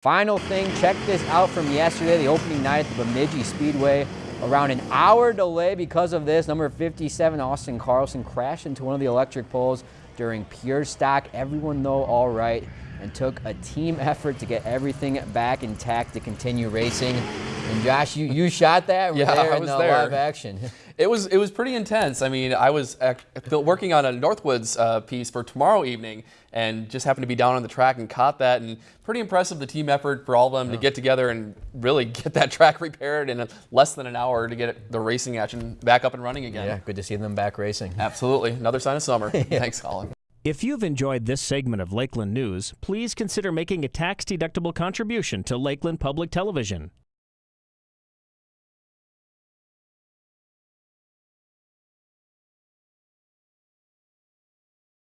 Final thing, check this out from yesterday, the opening night at the Bemidji Speedway. Around an hour delay because of this, number 57 Austin Carlson crashed into one of the electric poles during pure stock. Everyone though all right and took a team effort to get everything back intact to continue racing. And Josh, you, you shot that? yeah, there I in was the there. live action. It was it was pretty intense. I mean, I was ac- working on a Northwoods uh, piece for tomorrow evening, and just happened to be down on the track and caught that. And pretty impressive the team effort for all of them to get together and really get that track repaired in a, less than an hour to get the racing action back up and running again. Yeah, good to see them back racing. Absolutely, another sign of summer. Thanks, Colin. If you've enjoyed this segment of Lakeland News, please consider making a tax-deductible contribution to Lakeland Public Television.